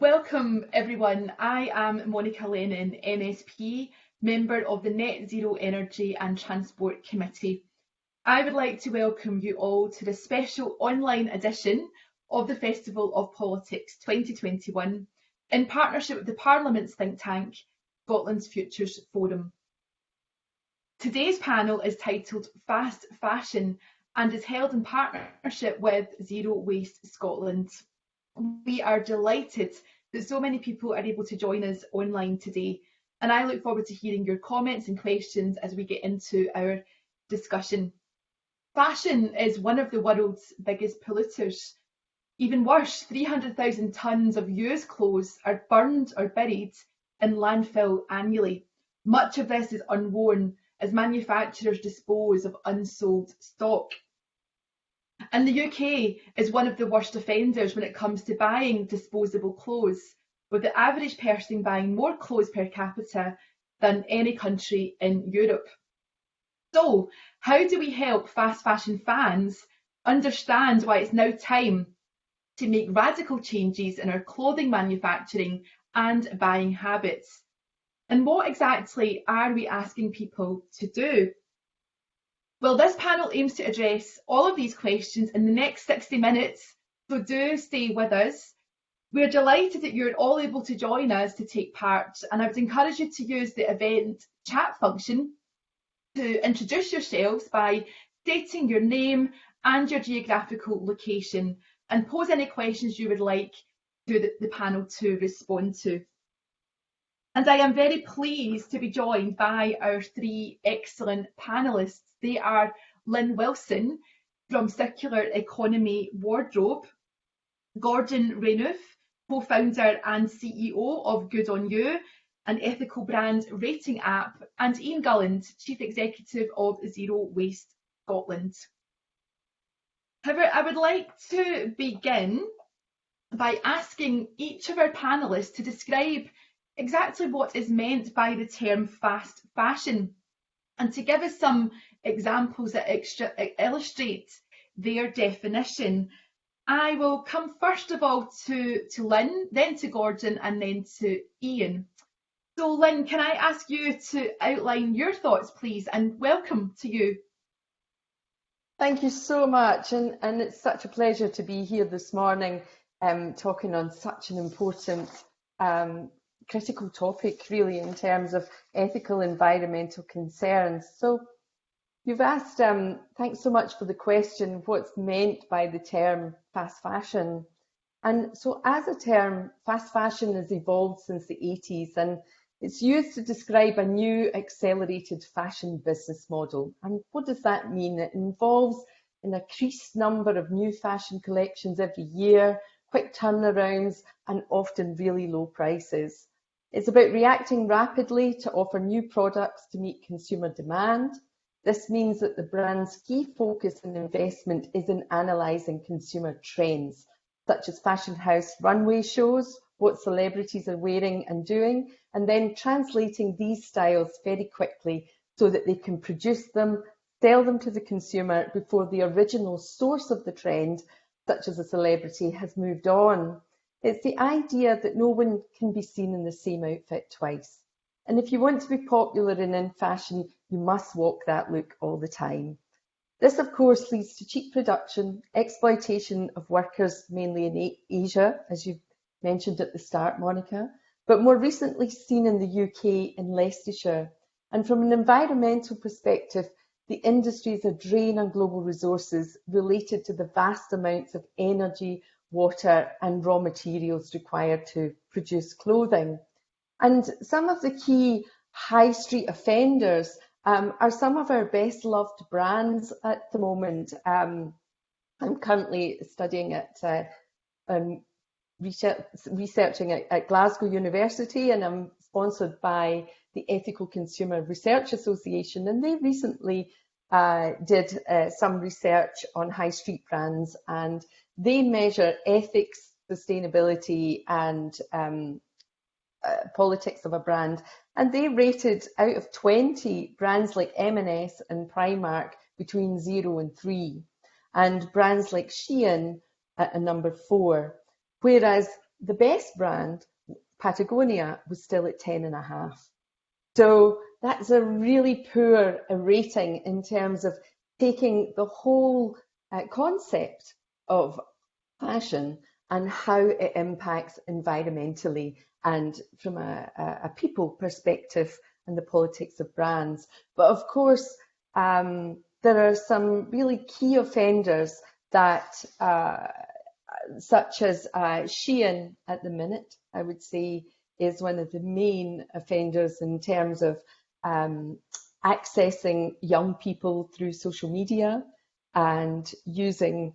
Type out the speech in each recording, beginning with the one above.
Welcome everyone. I am Monica Lennon, MSP, member of the Net Zero Energy and Transport Committee. I would like to welcome you all to the special online edition of the Festival of Politics 2021 in partnership with the Parliament's think tank, Scotland's Futures Forum. Today's panel is titled Fast Fashion and is held in partnership with Zero Waste Scotland. We are delighted that so many people are able to join us online today and I look forward to hearing your comments and questions as we get into our discussion. Fashion is one of the world's biggest polluters. Even worse, 300,000 tonnes of used clothes are burned or buried in landfill annually. Much of this is unworn as manufacturers dispose of unsold stock. And the UK is one of the worst offenders when it comes to buying disposable clothes, with the average person buying more clothes per capita than any country in Europe. So, how do we help fast fashion fans understand why it's now time to make radical changes in our clothing manufacturing and buying habits? And what exactly are we asking people to do? Well, this panel aims to address all of these questions in the next 60 minutes, so do stay with us. We're delighted that you're all able to join us to take part, and I would encourage you to use the event chat function to introduce yourselves by stating your name and your geographical location and pose any questions you would like to the, the panel to respond to. And I am very pleased to be joined by our three excellent panellists. They are Lynn Wilson from Circular Economy Wardrobe, Gordon Renouf, co-founder and CEO of Good On You, an ethical brand rating app, and Ian Gulland, Chief Executive of Zero Waste Scotland. However, I would like to begin by asking each of our panellists to describe exactly what is meant by the term fast fashion and to give us some examples that extra, illustrate their definition I will come first of all to, to Lynn, then to Gordon and then to Ian. So Lynn, can I ask you to outline your thoughts please and welcome to you. Thank you so much and, and it's such a pleasure to be here this morning um, talking on such an important um, critical topic really in terms of ethical environmental concerns. So You've asked, um, thanks so much for the question, what's meant by the term fast fashion? And so as a term, fast fashion has evolved since the 80s and it's used to describe a new accelerated fashion business model. And what does that mean? It involves an increased number of new fashion collections every year, quick turnarounds, and often really low prices. It's about reacting rapidly to offer new products to meet consumer demand this means that the brand's key focus and investment is in analysing consumer trends, such as fashion house runway shows, what celebrities are wearing and doing, and then translating these styles very quickly so that they can produce them, sell them to the consumer before the original source of the trend, such as a celebrity, has moved on. It's the idea that no one can be seen in the same outfit twice. And if you want to be popular and in fashion, you must walk that look all the time. This, of course, leads to cheap production, exploitation of workers, mainly in Asia, as you mentioned at the start, Monica, but more recently seen in the UK in Leicestershire. And from an environmental perspective, the industry is a drain on global resources related to the vast amounts of energy, water and raw materials required to produce clothing. And some of the key high street offenders um, are some of our best loved brands at the moment. Um, I'm currently studying at uh, um, researching at, at, Glasgow University and I'm sponsored by the Ethical Consumer Research Association and they recently uh, did uh, some research on high street brands and they measure ethics, sustainability and um, uh, politics of a brand, and they rated out of 20 brands like M&S and Primark between zero and three, and brands like Shein at a number four. Whereas the best brand, Patagonia, was still at 10 and a half. So that's a really poor rating in terms of taking the whole uh, concept of fashion and how it impacts environmentally and from a, a people perspective and the politics of brands. But of course, um, there are some really key offenders that, uh, such as uh, Shein at the minute, I would say, is one of the main offenders in terms of um, accessing young people through social media and using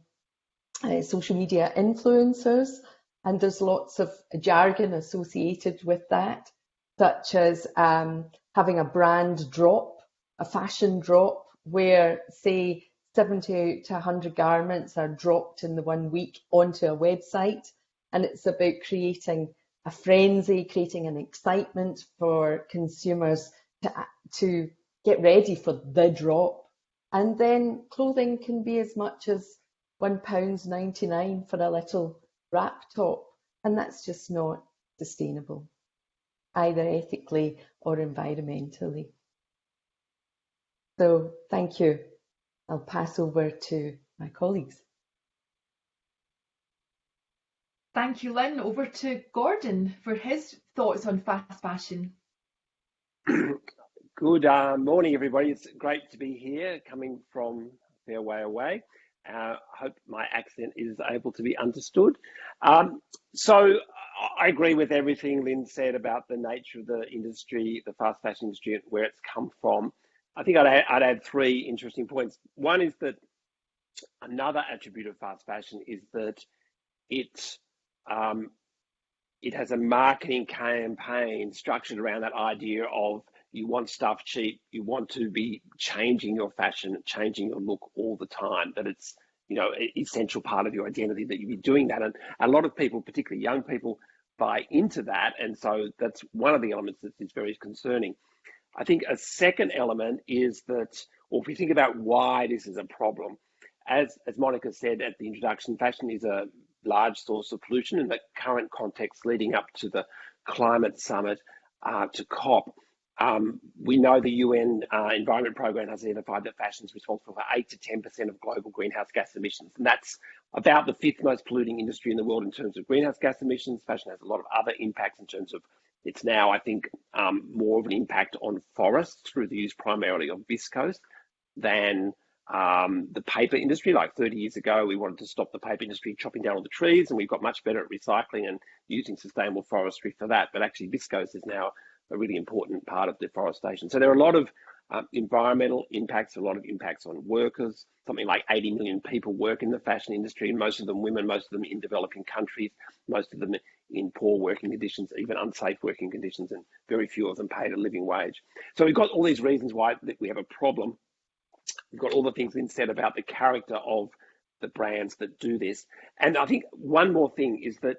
uh, social media influencers. And there's lots of jargon associated with that, such as um, having a brand drop, a fashion drop, where, say, 70 to 100 garments are dropped in the one week onto a website. And it's about creating a frenzy, creating an excitement for consumers to, to get ready for the drop. And then clothing can be as much as £1.99 for a little wrap top. And that's just not sustainable, either ethically or environmentally. So thank you. I'll pass over to my colleagues. Thank you, Lynn. Over to Gordon for his thoughts on fast fashion. Good uh, morning, everybody. It's great to be here, coming from a fair way away. I uh, hope my accent is able to be understood. Um, so I agree with everything Lynn said about the nature of the industry, the fast fashion industry, where it's come from. I think I'd add, I'd add three interesting points. One is that another attribute of fast fashion is that it um, it has a marketing campaign structured around that idea of you want stuff cheap, you want to be changing your fashion, changing your look all the time, that it's you know essential part of your identity that you be doing that. And a lot of people, particularly young people, buy into that, and so that's one of the elements that is very concerning. I think a second element is that, or if we think about why this is a problem, as as Monica said at the introduction, fashion is a large source of pollution in the current context leading up to the climate summit uh, to COP. Um, we know the UN uh, Environment Programme has identified that fashion is responsible for 8 to 10% of global greenhouse gas emissions. And that's about the fifth most polluting industry in the world in terms of greenhouse gas emissions. Fashion has a lot of other impacts in terms of it's now, I think, um, more of an impact on forests through the use primarily of viscose than um, the paper industry. Like 30 years ago, we wanted to stop the paper industry chopping down all the trees, and we've got much better at recycling and using sustainable forestry for that. But actually, viscose is now a really important part of deforestation. So there are a lot of uh, environmental impacts, a lot of impacts on workers. Something like 80 million people work in the fashion industry, and most of them women, most of them in developing countries, most of them in poor working conditions, even unsafe working conditions, and very few of them paid a living wage. So we've got all these reasons why we have a problem. We've got all the things being said about the character of the brands that do this. And I think one more thing is that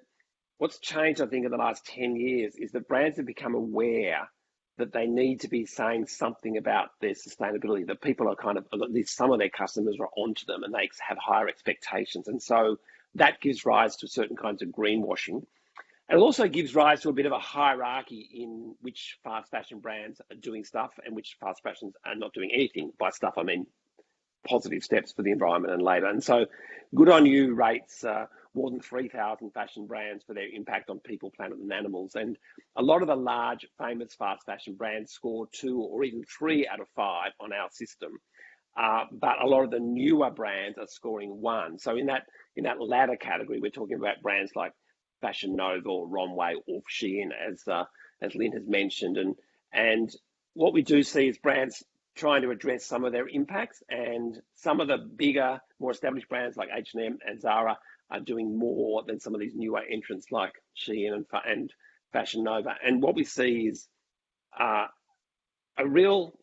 what's changed, I think, in the last 10 years is that brands have become aware that they need to be saying something about their sustainability, that people are kind of, at least some of their customers are onto them and they have higher expectations. And so that gives rise to certain kinds of greenwashing. And It also gives rise to a bit of a hierarchy in which fast fashion brands are doing stuff and which fast fashions are not doing anything. By stuff, I mean positive steps for the environment and labour. And so, good on you rates uh, more than 3,000 fashion brands for their impact on people, planet, and animals. And a lot of the large, famous fast fashion brands score two or even three out of five on our system. Uh, but a lot of the newer brands are scoring one. So in that in that latter category, we're talking about brands like Fashion Nova or Romwe or Shein, as uh, as Lynn has mentioned. And and what we do see is brands trying to address some of their impacts, and some of the bigger, more established brands like H&M and Zara are doing more than some of these newer entrants like Shein and, and Fashion Nova. And what we see is uh, a real,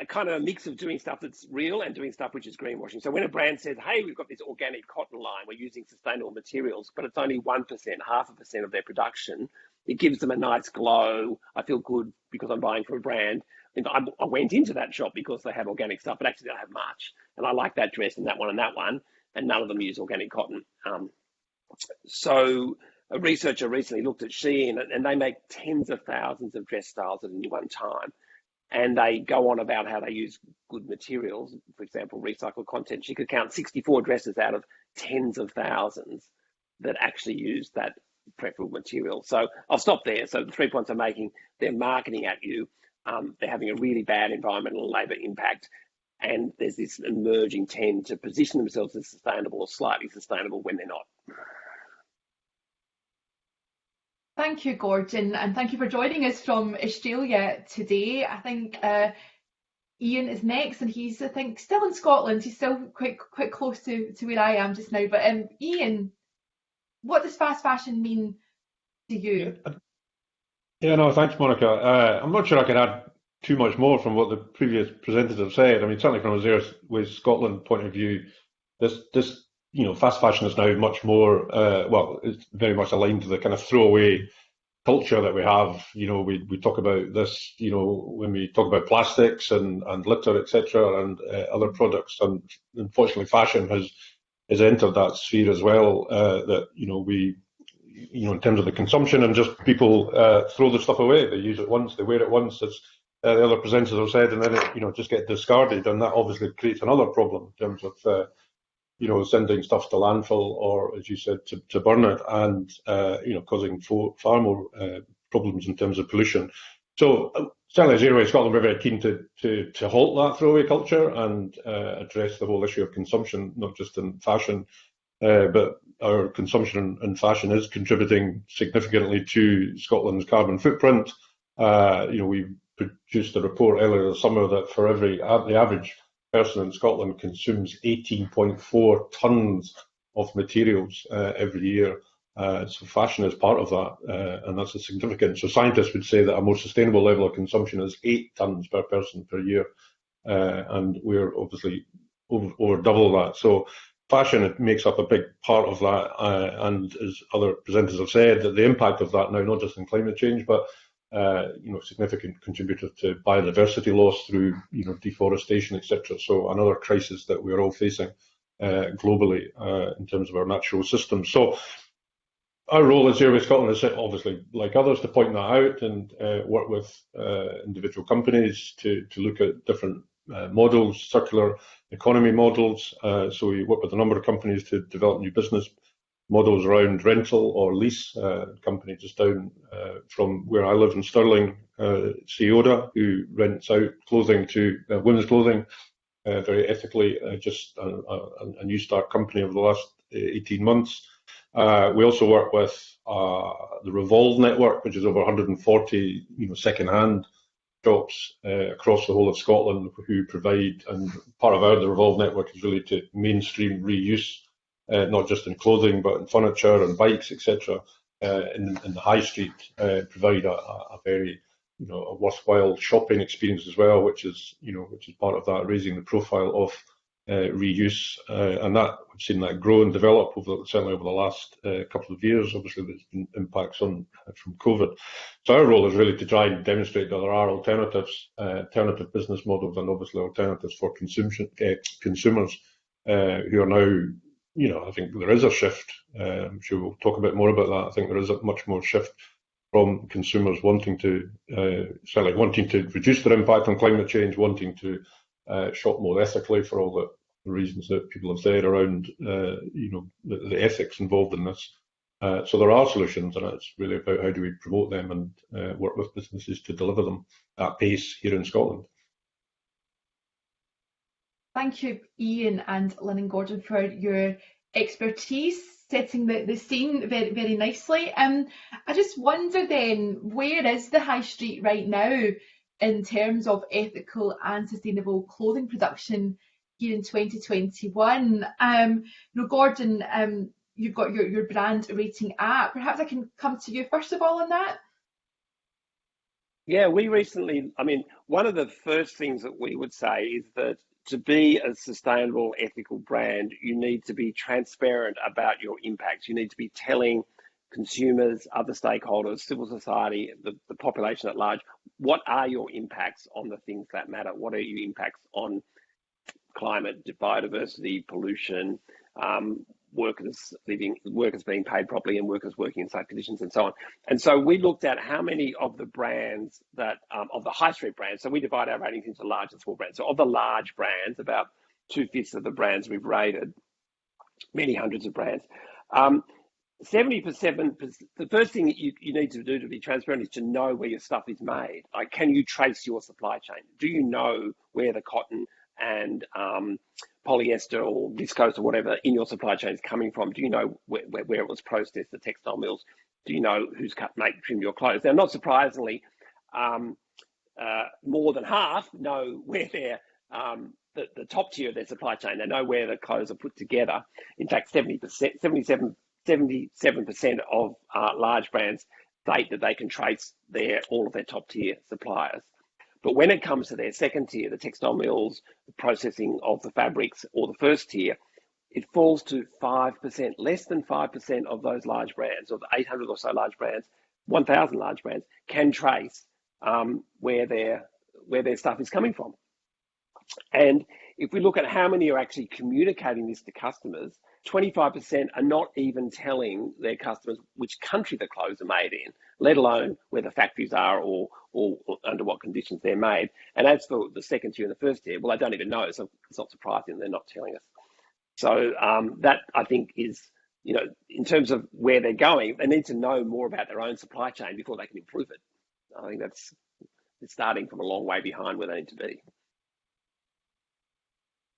a kind of a mix of doing stuff that's real and doing stuff which is greenwashing. So when a brand says, hey, we've got this organic cotton line, we're using sustainable materials, but it's only 1%, half a percent of their production, it gives them a nice glow. I feel good because I'm buying from a brand. I, I went into that shop because they have organic stuff, but actually they have much. And I like that dress and that one and that one and none of them use organic cotton. Um, so a researcher recently looked at Shein and they make tens of thousands of dress styles at any one time. And they go on about how they use good materials, for example, recycled content. She could count 64 dresses out of tens of thousands that actually use that preferable material. So I'll stop there. So the three points I'm making, they're marketing at you. Um, they're having a really bad environmental and labour impact. And there's this emerging trend to position themselves as sustainable or slightly sustainable when they're not. Thank you, Gordon, and thank you for joining us from Australia today. I think uh, Ian is next, and he's, I think, still in Scotland. He's still quite quite close to, to where I am just now. But um, Ian, what does fast fashion mean to you? Yeah, no, thanks, Monica. Uh, I'm not sure I can add too much more from what the previous presenters have said. I mean, certainly from a Zero Waste Scotland point of view, this this you know, fast fashion is now much more, uh, well, it's very much aligned to the kind of throwaway culture that we have. You know, we, we talk about this, you know, when we talk about plastics and, and litter, etc., and uh, other products. And unfortunately, fashion has has entered that sphere as well. Uh, that you know, we, you know, in terms of the consumption and just people uh, throw the stuff away. They use it once, they wear it once. As uh, the other presenters have said, and then it, you know, just get discarded, and that obviously creates another problem in terms of uh, you know, sending stuff to landfill or, as you said, to, to burn it and, uh, you know, causing far more uh, problems in terms of pollution. So certainly Zero Waste Scotland, we're very keen to, to, to halt that throwaway culture and uh, address the whole issue of consumption, not just in fashion, uh, but our consumption in fashion is contributing significantly to Scotland's carbon footprint. Uh, you know, we produced a report earlier this summer that for every, the average person in Scotland consumes 18.4 tonnes of materials uh, every year. Uh, so fashion is part of that, uh, and that's a significant. So scientists would say that a more sustainable level of consumption is eight tonnes per person per year, uh, and we're obviously over, over, double that. So fashion makes up a big part of that, uh, and as other presenters have said, that the impact of that now not just in climate change, but uh, you know, significant contributor to biodiversity loss through, you know, deforestation, etc. So another crisis that we're all facing uh, globally uh, in terms of our natural systems. So our role as Waste Scotland is obviously, like others, to point that out and uh, work with uh, individual companies to, to look at different uh, models, circular economy models. so we work with a number of companies to develop new business models around rental or lease. Uh, company just down uh, from where I live in Stirling, uh, Seoda, who rents out clothing to uh, women's clothing uh, very ethically, uh, just a, a, a, new start company over the last 18 months. we also work with the Revolve network, which is over 140 you know, second-hand shops across the whole of Scotland who provide, and part of our the Revolve network is really to mainstream reuse uh, not just in clothing, but in furniture and bikes, etc., uh, in, in, the high street, uh, provide a, a, very, you know, a worthwhile shopping experience as well, which is, you know, which is part of that raising the profile of uh, reuse, uh, and that we've seen that grow and develop over certainly over the last uh, couple of years. Obviously, there's been impacts on from COVID. So our role is really to try and demonstrate that there are alternatives, alternative business models, and obviously alternatives for consumption consumers who are now you know, I think there is a shift. Uh, I'm sure we'll talk a bit more about that. I think there is a much more shift from consumers wanting to, uh, certainly wanting to reduce their impact on climate change, wanting to uh, shop more ethically for all the reasons that people have said around, uh, you know, the, the, ethics involved in this. Uh, so there are solutions, and it's really about how do we promote them and uh, work with businesses to deliver them at pace here in Scotland. Thank you, Ian and Lynn and Gordon, for your expertise setting the, the scene very very nicely. Um, I just wonder then, where is the high street right now in terms of ethical and sustainable clothing production here in 2021? Um, you know, Gordon, um, you've got your, your brand rating app. Perhaps I can come to you first of all on that. Yeah, we recently, I mean, one of the first things that we would say is that to be a sustainable, ethical brand, you need to be transparent about your impacts. You need to be telling consumers, other stakeholders, civil society, the, the population at large, what are your impacts on the things that matter? What are your impacts on climate, biodiversity, pollution? Um, workers living, workers being paid properly, and workers working in safe conditions, and so on. And so we looked at how many of the brands that um, of the high street brands. So we divide our ratings into large and small brands. So of the large brands, about two fifths of the brands we've rated, many hundreds of brands. Um, 70%, the first thing that you, you need to do to be transparent is to know where your stuff is made. Like, can you trace your supply chain? Do you know where the cotton and um, polyester or viscose or whatever in your supply chain is coming from? Do you know where, where, it was processed, the textile mills? Do you know who's cut, make, trim your clothes? Now, not surprisingly, um, uh, more than half know where their um, the, the top tier of their supply chain. They know where the clothes are put together. In fact, 70%, 77, 77% of uh, large brands state that they can trace their all of their top tier suppliers. But when it comes to their second tier, the textile mills, the processing of the fabrics, or the first tier, it falls to 5%, less than 5% of those large brands, or the 800 or so large brands, 1,000 large brands, can trace um, where, their, where their stuff is coming from. And if we look at how many are actually communicating this to customers, 25% are not even telling their customers which country the clothes are made in, let alone where the factories are or, or, under what conditions they're made. And as for the second tier and the first tier, well, I don't even know, so it's not surprising they're not telling us. So um, that I think is, you know, in terms of where they're going, they need to know more about their own supply chain before they can improve it. I think that's starting from a long way behind where they need to be.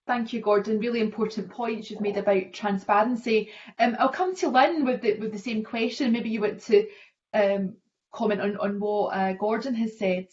Thank you, Gordon. Really important points you've made about transparency. Um, I'll come to Lynn with the with the same question. Maybe you want to um, comment on on what uh, Gordon has said.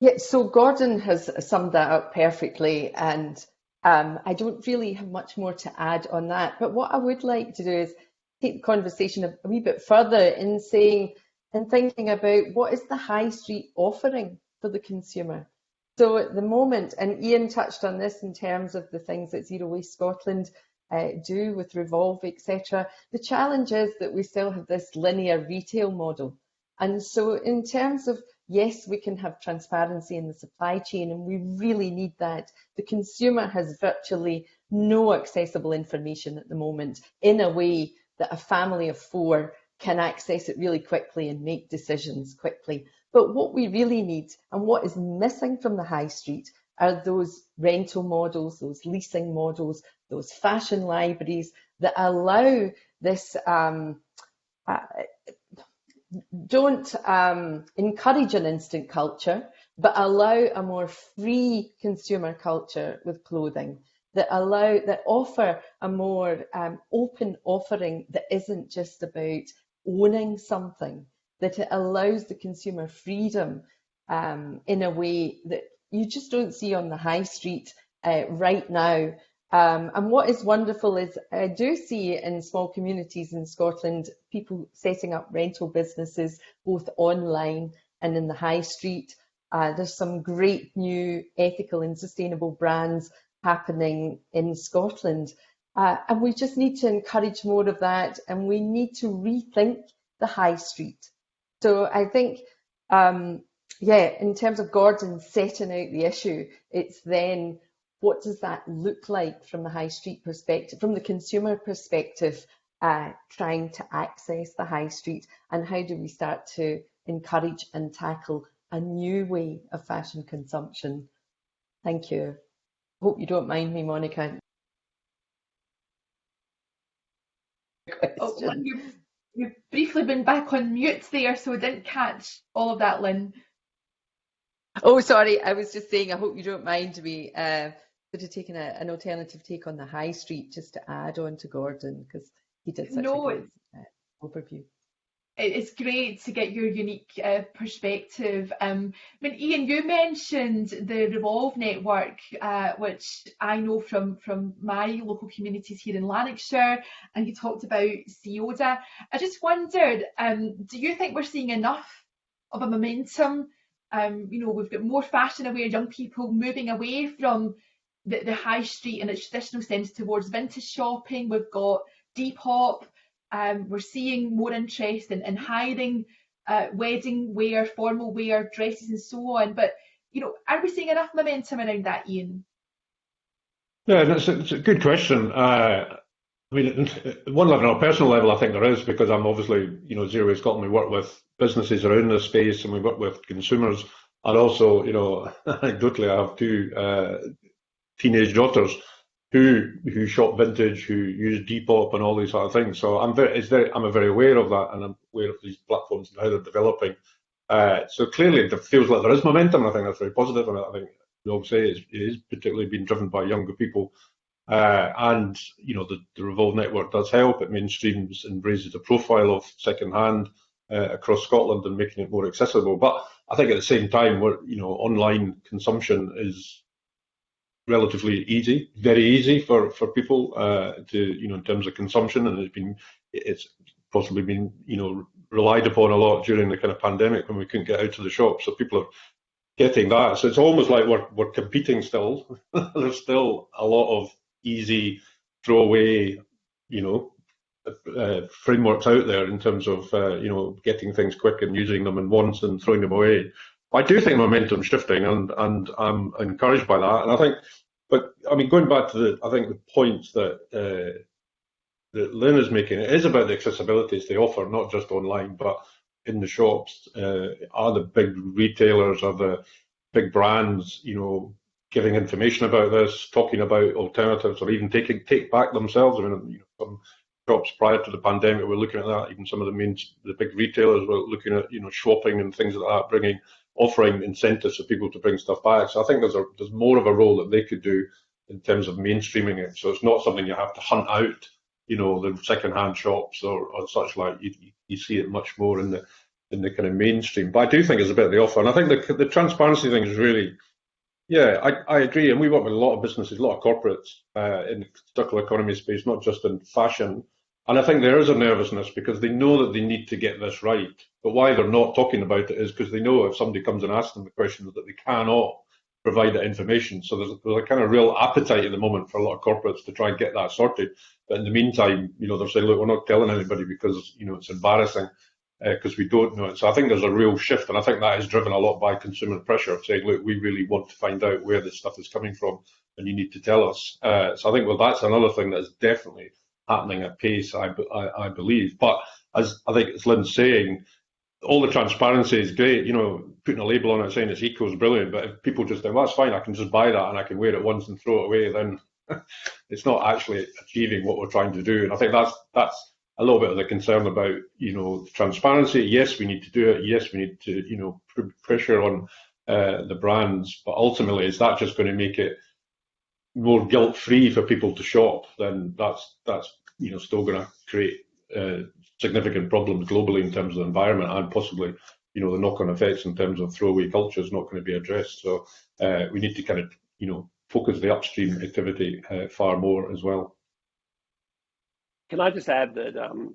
Yeah, so Gordon has summed that up perfectly, and um, I don't really have much more to add on that. But what I would like to do is take the conversation a, a wee bit further in saying and thinking about what is the high street offering for the consumer. So at the moment, and Ian touched on this in terms of the things that Zero Waste Scotland uh, do with Revolve, etc. The challenge is that we still have this linear retail model. And so in terms of, yes, we can have transparency in the supply chain and we really need that. The consumer has virtually no accessible information at the moment in a way that a family of four can access it really quickly and make decisions quickly. But what we really need and what is missing from the high street are those rental models, those leasing models, those fashion libraries that allow this, um, uh, don't um, encourage an instant culture, but allow a more free consumer culture with clothing that allow that offer a more um, open offering that isn't just about owning something that it allows the consumer freedom um, in a way that you just don't see on the high street uh, right now. Um, and what is wonderful is I do see in small communities in Scotland people setting up rental businesses both online and in the high street. Uh, there's some great new ethical and sustainable brands happening in Scotland. Uh, and we just need to encourage more of that and we need to rethink the high street. So I think, um, yeah, in terms of Gordon setting out the issue, it's then what does that look like from the high street perspective, from the consumer perspective, uh, trying to access the high street, and how do we start to encourage and tackle a new way of fashion consumption? Thank you. Hope you don't mind me, Monica. Oh, You've briefly been back on mute there, so I didn't catch all of that, Lynn. Oh, sorry. I was just saying, I hope you don't mind me uh, sort of taking a, an alternative take on the high street just to add on to Gordon because he did such no, a good uh, overview it's great to get your unique uh, perspective. Um, I mean, Ian, you mentioned the Revolve network, uh, which I know from from my local communities here in Lanarkshire, and you talked about CEODA. I just wondered, um, do you think we're seeing enough of a momentum? Um, you know, we've got more fashion-aware young people moving away from the, the high street in its traditional sense towards vintage shopping. We've got Depop um, we're seeing more interest in, in hiring uh, wedding wear, formal wear, dresses and so on. But, you know, are we seeing enough momentum around that, Ian? Yeah, that's a, a good question. Uh, I mean, one level, on a personal level, I think there is because I'm obviously, you know, Zero Waste Scotland. We work with businesses around this space, and we work with consumers. And also, you know, anecdotally, I have two uh, teenage daughters who who shop vintage, who use Depop and all these sort of things. So I'm very, very, I'm very aware of that, and I'm aware of these platforms and how they're developing. Uh, so clearly, it feels like there is momentum, and I think that's very positive. And I think we all say it is particularly being driven by younger people. Uh, and you know the, the Revolve network does help. It mainstreams and raises the profile of second-hand uh, across Scotland and making it more accessible. But I think at the same time, we're, you know, online consumption is relatively easy, very easy for for people uh, to you know in terms of consumption, and it's been it's possibly been you know relied upon a lot during the kind of pandemic when we couldn't get out to the shop. So people are getting that. So it's almost like we're we're competing still. There's still a lot of easy throwaway, you know, uh, frameworks out there in terms of uh, you know getting things quick and using them in once and throwing them away. I do think momentum's shifting, and and I'm encouraged by that. And I think, but I mean, going back to the, I think the points that uh, that Lynn is making, it is about the accessibilities they offer, not just online, but in the shops. Uh, are the big retailers, are the big brands, you know, giving information about this, talking about alternatives, or even taking take back themselves? I mean, you know, some shops prior to the pandemic were looking at that. Even some of the main, the big retailers were looking at, you know, shopping and things like that, bringing offering incentives for people to bring stuff back. So I think there's a there's more of a role that they could do in terms of mainstreaming it. So it's not something you have to hunt out, you know, the second-hand shops or, or such like. You, you see it much more in the in the kind of mainstream. But I do think it's a bit of the offer, and I think the the transparency thing is really. Yeah, I, I agree, and we work with a lot of businesses, a lot of corporates uh, in the circular economy space, not just in fashion, and I think there is a nervousness because they know that they need to get this right. But why they're not talking about it is because they know if somebody comes and asks them the question that they cannot provide that information. So there's, there's a kind of real appetite at the moment for a lot of corporates to try and get that sorted. But in the meantime, you know, they're saying, look, we're not telling anybody because, you know, it's embarrassing because uh, we don't know it. So I think there's a real shift. And I think that is driven a lot by consumer pressure of saying, look, we really want to find out where this stuff is coming from and you need to tell us. Uh, so I think, well, that's another thing that is definitely happening at pace, I, I, I believe. But as I think as Lynn's saying, all the transparency is great. You know, putting a label on it saying it's eco is brilliant. But if people just think, well, that's fine, I can just buy that and I can wear it once and throw it away, then it's not actually achieving what we're trying to do. And I think that's that's a little bit of the concern about you know transparency. Yes, we need to do it. Yes, we need to you know put pressure on uh, the brands. But ultimately, is that just going to make it more guilt free for people to shop, then that's that's you know still going to create uh, significant problems globally in terms of the environment and possibly you know the knock-on effects in terms of throwaway culture is not going to be addressed. So uh, we need to kind of you know focus the upstream activity uh, far more as well. Can I just add that um,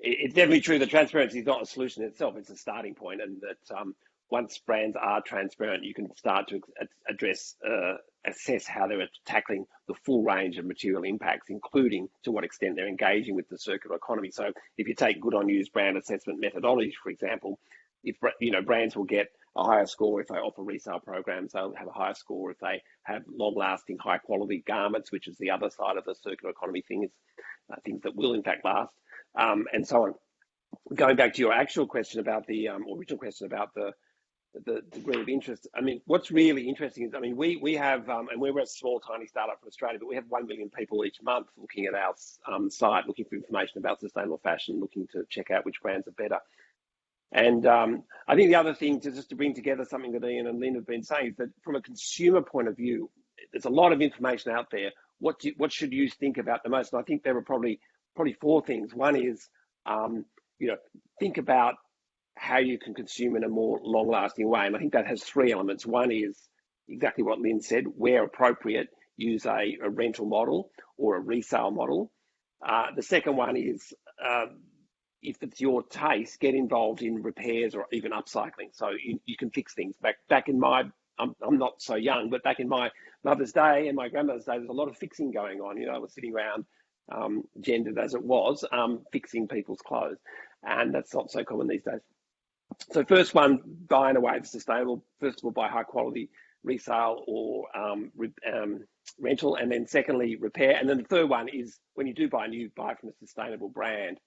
it's definitely true that transparency is not a solution itself; it's a starting point, and that um, once brands are transparent, you can start to address, uh, assess how they're tackling the full range of material impacts, including to what extent they're engaging with the circular economy. So if you take Good On You's brand assessment methodology, for example, if you know brands will get a higher score if they offer resale programs, they'll have a higher score if they have long-lasting, high-quality garments, which is the other side of the circular economy thing, uh, things that will in fact last, um, and so on. Going back to your actual question about the um, original question about the the degree of interest. I mean, what's really interesting is, I mean, we we have, um, and we're a small, tiny startup from Australia, but we have one million people each month looking at our um, site, looking for information about sustainable fashion, looking to check out which brands are better. And um, I think the other thing to just to bring together something that Ian and Lynn have been saying is that from a consumer point of view, there's a lot of information out there. What do, what should you think about the most? And I think there are probably probably four things. One is, um, you know, think about how you can consume in a more long lasting way. And I think that has three elements. One is exactly what Lynn said, where appropriate, use a, a rental model or a resale model. Uh, the second one is uh, if it's your taste, get involved in repairs or even upcycling. So you, you can fix things. Back back in my, I'm, I'm not so young, but back in my mother's day and my grandmother's day, there's a lot of fixing going on. You know, I was sitting around, um, gendered as it was, um, fixing people's clothes, and that's not so common these days. So first one, buy in a way that's sustainable. First of all, buy high quality resale or um, re um, rental, and then secondly, repair. And then the third one is when you do buy a new, buy from a sustainable brand.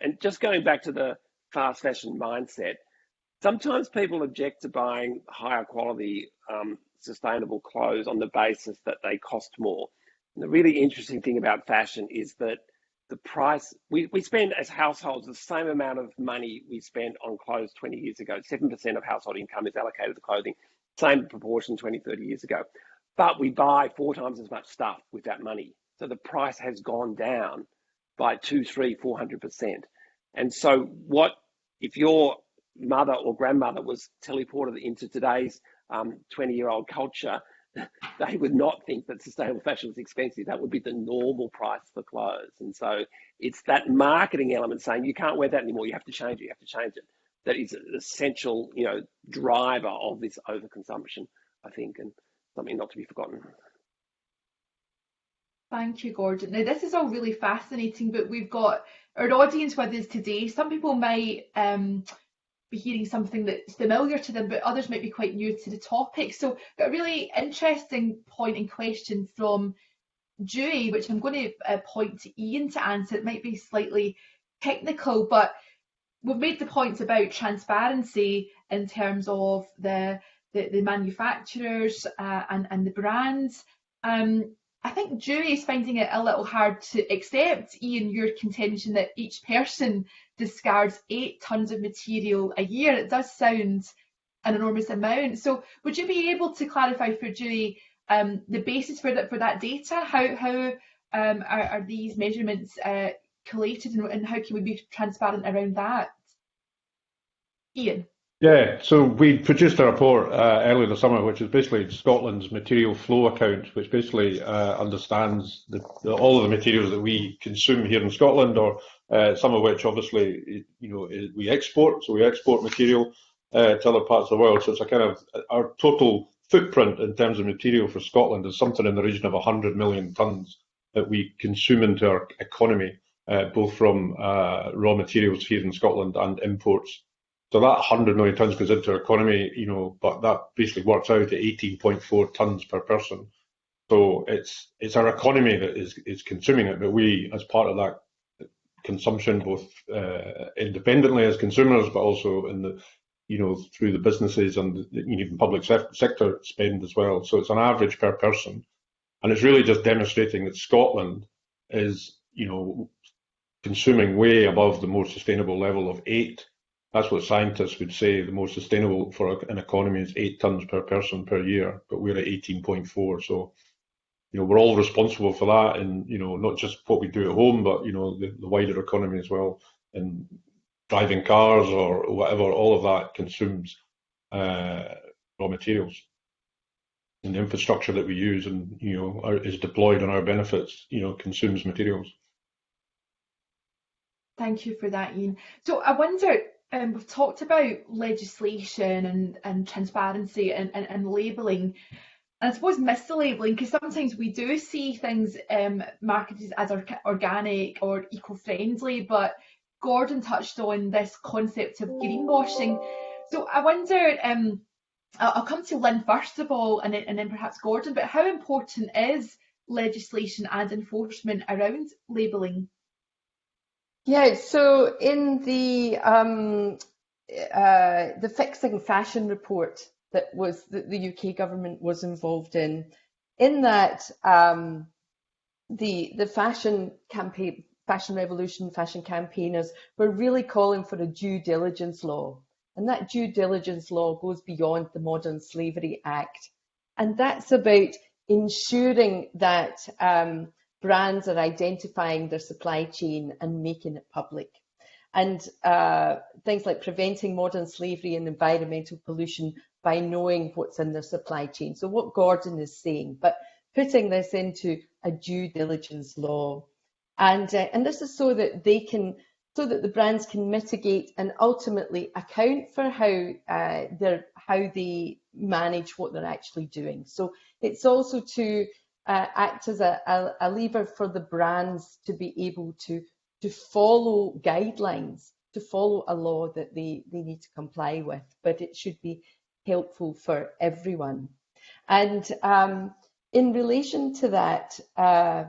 And just going back to the fast fashion mindset, sometimes people object to buying higher quality um, sustainable clothes on the basis that they cost more. And the really interesting thing about fashion is that the price we, we spend as households the same amount of money we spent on clothes 20 years ago. 7% of household income is allocated to clothing same proportion 20 30 years ago. But we buy four times as much stuff with that money. So the price has gone down by two three four hundred percent. And so what if your mother or grandmother was teleported into today's 20 um, year old culture they would not think that sustainable fashion was expensive. That would be the normal price for clothes. And so it's that marketing element saying you can't wear that anymore. You have to change it. You have to change it. That is an essential, you know, driver of this overconsumption, I think, and something not to be forgotten. Thank you, Gordon. Now, this is all really fascinating, but we've got our audience with us today. Some people might um, be hearing something that's familiar to them, but others might be quite new to the topic. So, got a really interesting and question from Dewey, which I'm going to uh, point to Ian to answer. It might be slightly technical, but we've made the points about transparency in terms of the the, the manufacturers uh, and and the brands. Um, I think Dewey is finding it a little hard to accept, Ian, your contention that each person discards eight tons of material a year. It does sound an enormous amount. So would you be able to clarify for Dewey um, the basis for that for that data? How how um, are, are, these measurements uh, collated and, and how can we be transparent around that? Ian. Yeah, so we produced a report uh, earlier this summer, which is basically Scotland's material flow account, which basically uh, understands the, the, all of the materials that we consume here in Scotland, or uh, some of which obviously you know we export. So we export material uh, to other parts of the world. So it's a kind of our total footprint in terms of material for Scotland is something in the region of 100 million tonnes that we consume into our economy, uh, both from uh, raw materials here in Scotland and imports so that 100 million tonnes goes into our economy, you know, but that basically works out at 18.4 tonnes per person. So it's it's our economy that is is consuming it, but we, as part of that consumption, both uh, independently as consumers, but also in the you know through the businesses and the, even public sector spend as well. So it's an average per person, and it's really just demonstrating that Scotland is you know consuming way above the more sustainable level of eight that's what scientists would say the most sustainable for an economy is eight tons per person per year, but we're at 18.4. So, you know, we're all responsible for that, and you know, not just what we do at home, but you know, the, the wider economy as well. And driving cars or whatever, all of that consumes uh, raw materials. And the infrastructure that we use and you know are, is deployed on our benefits, you know, consumes materials. Thank you for that, Ian. So I wonder, um, we've talked about legislation and, and transparency and, and, and labelling. And I suppose mislabelling, because sometimes we do see things um, marketed as organic or eco-friendly, but Gordon touched on this concept of greenwashing. So I wonder, um, I'll come to Lynn first of all, and then, and then perhaps Gordon, but how important is legislation and enforcement around labelling? Yeah, so in the um, uh, the fixing fashion report that was that the UK government was involved in, in that um, the the fashion campaign, fashion revolution, fashion campaigners were really calling for a due diligence law, and that due diligence law goes beyond the Modern Slavery Act, and that's about ensuring that um, brands are identifying their supply chain and making it public. And uh, things like preventing modern slavery and environmental pollution by knowing what's in their supply chain. So what Gordon is saying, but putting this into a due diligence law. And, uh, and this is so that they can, so that the brands can mitigate and ultimately account for how uh, how they manage what they're actually doing. So it's also to uh, act as a, a, a, lever for the brands to be able to to follow guidelines, to follow a law that they, they need to comply with, but it should be helpful for everyone. And um, in relation to that, uh,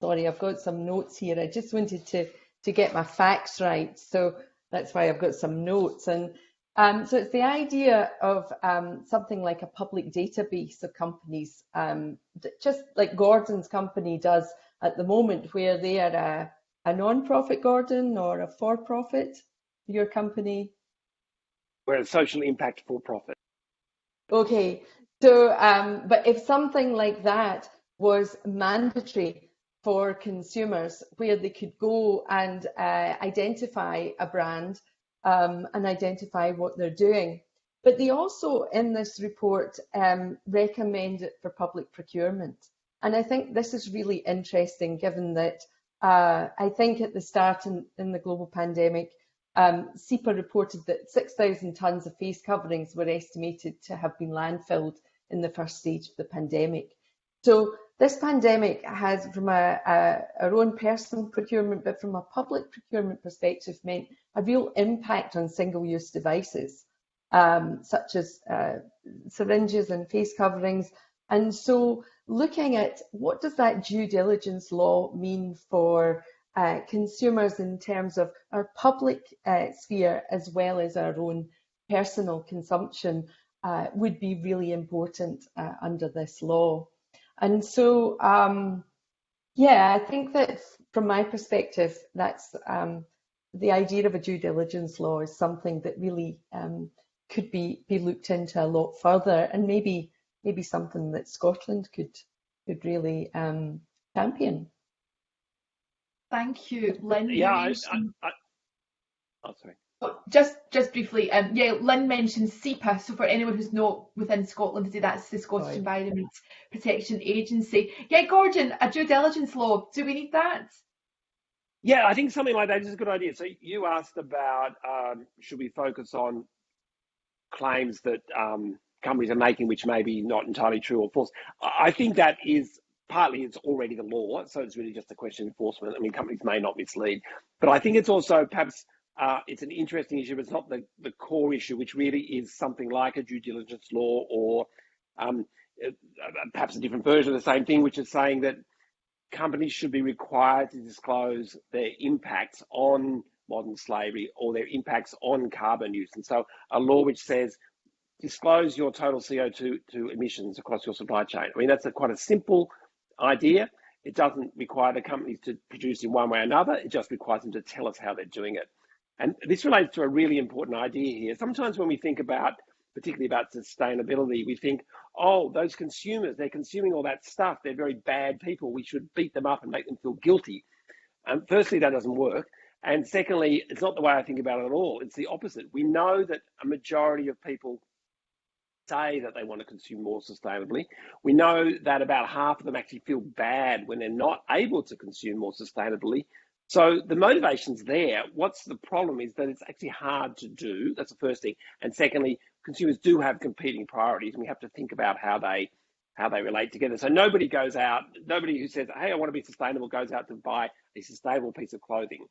sorry, I've got some notes here. I just wanted to, to get my facts right. So that's why I've got some notes. And um, so it's the idea of um, something like a public database of companies, um, just like Gordon's company does at the moment, where they are a, a non-profit, Gordon, or a for-profit, your company? We're a social impact for-profit. Okay, so, um, but if something like that was mandatory for consumers, where they could go and uh, identify a brand um, and identify what they're doing. But they also, in this report, um, recommend it for public procurement. And I think this is really interesting, given that uh, I think at the start in, in the global pandemic, um, reported that 6,000 tonnes of face coverings were estimated to have been landfilled in the first stage of the pandemic. So this pandemic has, from a, a, our own personal procurement, but from a public procurement perspective, meant a real impact on single-use devices, um, such as uh, syringes and face coverings. And so looking at what does that due diligence law mean for uh, consumers in terms of our public uh, sphere as well as our own personal consumption uh, would be really important uh, under this law. And so, um, yeah, I think that from my perspective, that's um, the idea of a due diligence law is something that really um, could be be looked into a lot further, and maybe maybe something that Scotland could could really um, champion. Thank you, Lynn. Yeah, I, I, I, oh, sorry. Just just briefly, um, yeah, Lynn mentioned SEPA. So for anyone who's not within Scotland, that's the Scottish right. Environment Protection Agency. Yeah, Gordon, a due diligence law. Do we need that? Yeah, I think something like that is a good idea. So you asked about um, should we focus on claims that um, companies are making, which may be not entirely true or false. I think that is partly it's already the law, so it's really just a question of enforcement. I mean, companies may not mislead, but I think it's also perhaps uh, it's an interesting issue, but it's not the, the core issue, which really is something like a due diligence law or um, uh, perhaps a different version of the same thing, which is saying that companies should be required to disclose their impacts on modern slavery or their impacts on carbon use. And so a law which says disclose your total CO2 to emissions across your supply chain. I mean, that's a, quite a simple idea. It doesn't require the companies to produce in one way or another. It just requires them to tell us how they're doing it. And this relates to a really important idea here. Sometimes when we think about, particularly about sustainability, we think, oh, those consumers, they're consuming all that stuff. They're very bad people. We should beat them up and make them feel guilty. Um, firstly, that doesn't work. And secondly, it's not the way I think about it at all. It's the opposite. We know that a majority of people say that they want to consume more sustainably. We know that about half of them actually feel bad when they're not able to consume more sustainably. So the motivation's there. What's the problem is that it's actually hard to do. That's the first thing. And secondly, consumers do have competing priorities and we have to think about how they how they relate together. So nobody goes out, nobody who says, hey, I want to be sustainable goes out to buy a sustainable piece of clothing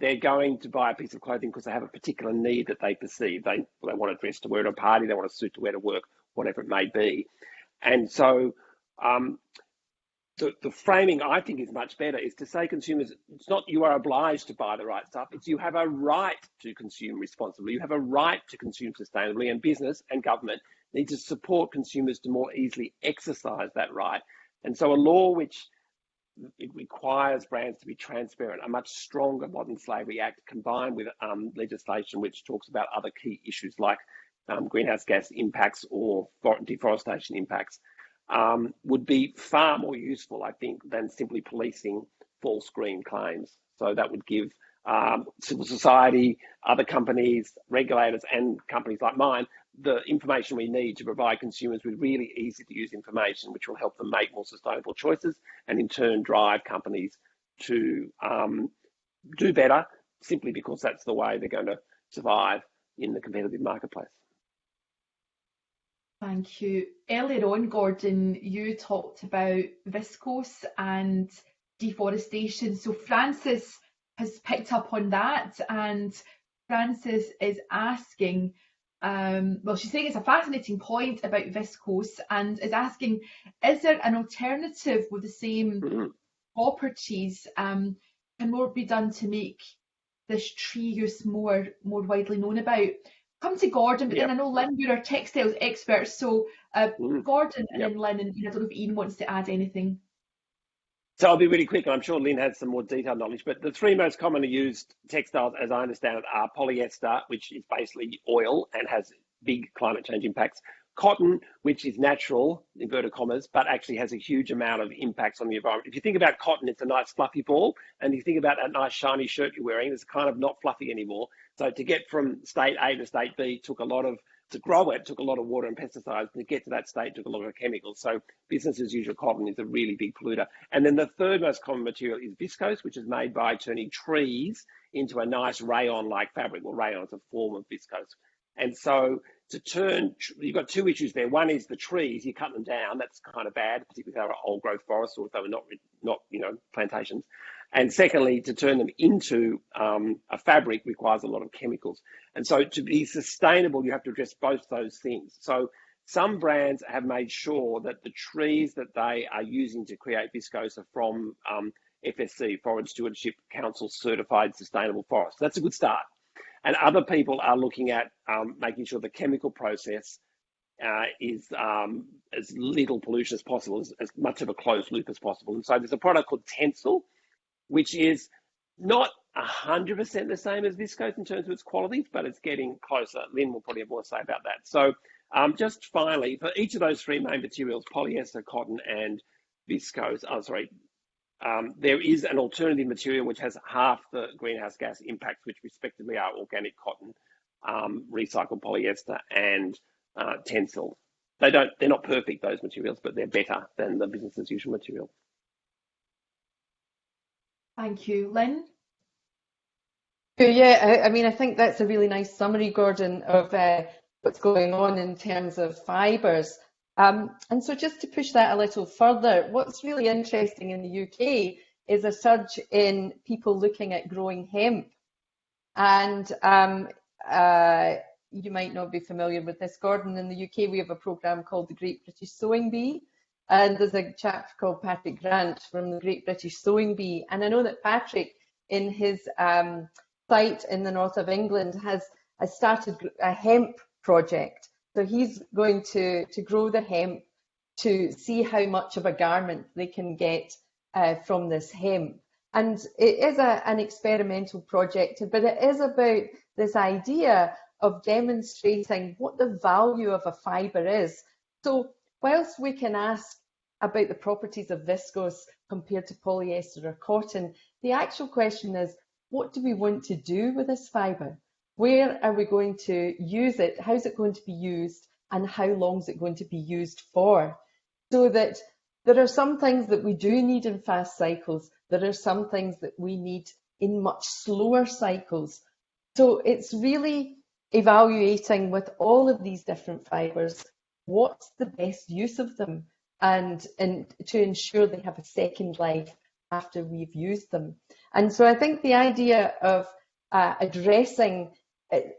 they're going to buy a piece of clothing because they have a particular need that they perceive. They, they want a dress to wear at a party, they want a suit to wear to work, whatever it may be. And so um, the, the framing I think is much better is to say consumers, it's not you are obliged to buy the right stuff, it's you have a right to consume responsibly, you have a right to consume sustainably, and business and government need to support consumers to more easily exercise that right. And so a law which it requires brands to be transparent. A much stronger Modern Slavery Act combined with um, legislation which talks about other key issues like um, greenhouse gas impacts or deforestation impacts um, would be far more useful, I think, than simply policing false green claims. So that would give um, civil society, other companies, regulators, and companies like mine the information we need to provide consumers with really easy to use information, which will help them make more sustainable choices and in turn drive companies to um, do better simply because that's the way they're going to survive in the competitive marketplace. Thank you. Earlier on, Gordon, you talked about viscose and deforestation. So Francis has picked up on that and Francis is asking Um, well, she's saying it's a fascinating point about viscose and is asking, is there an alternative with the same Mhm. properties? Um, can more be done to make this tree use more more widely known about? Come to Gordon, but then I know Lynn, you're our textiles expert, so uh, Mm. Gordon and Yep. then Lynn, and I don't know if Ian wants to add anything. So I'll be really quick, and I'm sure Lynn has some more detailed knowledge. But the three most commonly used textiles, as I understand it, are polyester, which is basically oil and has big climate change impacts. Cotton, which is natural, inverted commas, but actually has a huge amount of impacts on the environment. If you think about cotton, it's a nice fluffy ball, and you think about that nice shiny shirt you're wearing, it's kind of not fluffy anymore. So to get from state A to state B took a lot of to grow it took a lot of water and pesticides. To get to that state took a lot of chemicals. So business as usual cotton is a really big polluter. And then the third most common material is viscose, which is made by turning trees into a nice rayon-like fabric. Well, rayon is a form of viscose. And so to turn, you've got two issues there. One is the trees, you cut them down, that's kind of bad, particularly if they were old growth forests or if they were not, not you know, plantations. And secondly, to turn them into um, a fabric requires a lot of chemicals. And so to be sustainable, you have to address both those things. So some brands have made sure that the trees that they are using to create viscose are from um, FSC, Forest Stewardship Council certified sustainable forests. That's a good start. And other people are looking at um, making sure the chemical process uh, is um, as little pollution as possible, as, as, much of a closed loop as possible. And so there's a product called Tencel, which is not 100% the same as viscose in terms of its qualities, but it's getting closer. Lynn will probably have more to say about that. So um, just finally, for each of those three main materials, polyester, cotton, and viscose, oh, sorry, um, there is an alternative material which has half the greenhouse gas impacts, which respectively are organic cotton, um, recycled polyester, and uh, Tencel. They don't, they're not perfect, those materials, but they're better than the business as usual material. Thank you. Lynn? Yeah, I, I mean, I think that's a really nice summary, Gordon, of uh, what's going on in terms of fibres. Um, and so just to push that a little further, what's really interesting in the UK is a surge in people looking at growing hemp. And um, uh, you might not be familiar with this, Gordon. In the UK, we have a programme called the Great British Sewing Bee. And there's a chap called Patrick Grant from the Great British Sewing Bee. And I know that Patrick, in his um, site in the north of England, has, has started a hemp project. So he's going to, to grow the hemp to see how much of a garment they can get uh, from this hemp. And it is a, an experimental project, but it is about this idea of demonstrating what the value of a fibre is. So whilst we can ask about the properties of viscose compared to polyester or cotton, the actual question is, what do we want to do with this fibre? Where are we going to use it? How's it going to be used? And how long is it going to be used for? So that there are some things that we do need in fast cycles. There are some things that we need in much slower cycles. So it's really evaluating with all of these different fibres, what's the best use of them and, and to ensure they have a second life after we've used them. And so I think the idea of uh, addressing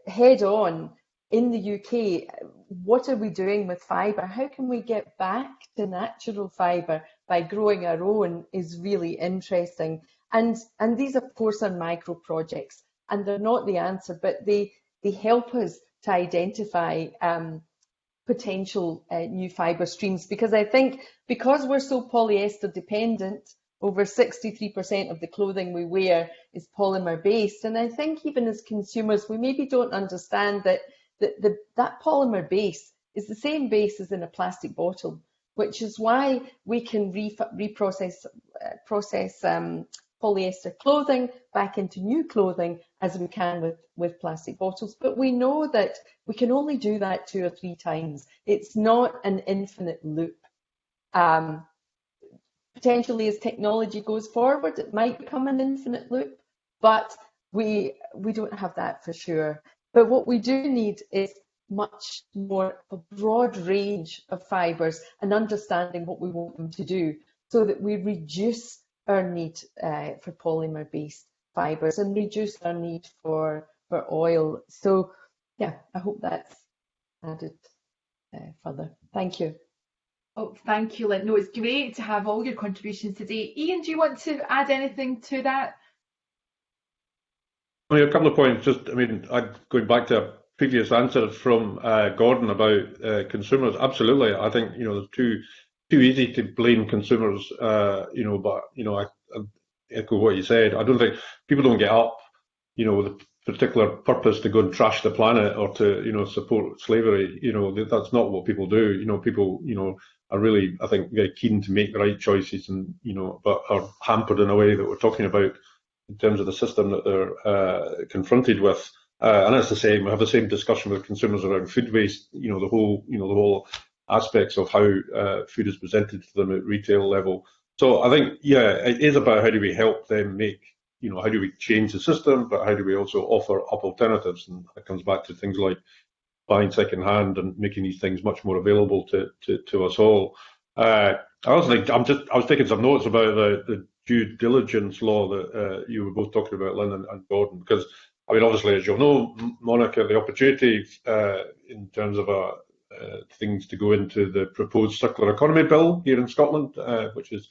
head on in the UK, what are we doing with fibre? How can we get back to natural fibre by growing our own is really interesting. And, and these, of course, are micro projects and they're not the answer, but they, they help us to identify um, potential uh, new fibre streams because I think because we're so polyester dependent, over 63% of the clothing we wear is polymer based. And I think even as consumers, we maybe don't understand that the, the, that polymer base is the same base as in a plastic bottle, which is why we can re reprocess uh, process um, polyester clothing back into new clothing as we can with, with plastic bottles. But we know that we can only do that two or three times. It's not an infinite loop. Um, potentially as technology goes forward, it might become an infinite loop, but we, we don't have that for sure. But what we do need is much more a broad range of fibres and understanding what we want them to do so that we reduce our need uh, for polymer-based fibres and reduce our need for, for oil. So yeah, I hope that's added uh, further. Thank you. Oh, thank you, Lynn. No, it's great to have all your contributions today. Ian, do you want to add anything to that? Mean, a couple of points. Just, I mean, I, going back to a previous answer from uh, Gordon about uh, consumers. Absolutely, I think you know there's too too easy to blame consumers. Uh, you know, but you know, I, I echo what you said. I don't think people don't get up, you know, with a particular purpose to go and trash the planet or to you know support slavery. You know, that's not what people do. You know, people you know are really, I think, very keen to make the right choices and, you know, but are hampered in a way that we're talking about in terms of the system that they're uh, confronted with. Uh, and it's the same. We have the same discussion with consumers around food waste. You know, the whole, you know, the whole aspects of how uh, food is presented to them at retail level. So I think, yeah, it is about how do we help them make, you know, how do we change the system, but how do we also offer up alternatives? And it comes back to things like buying second hand and making these things much more available to to, to us all. Uh, I was think I'm just I was taking some notes about the, the due diligence law that uh, you were both talking about, Lynn and, and, Gordon, because I mean obviously as you'll know, Monica, the opportunity uh, in terms of uh, uh, things to go into the proposed circular economy bill here in Scotland, uh, which is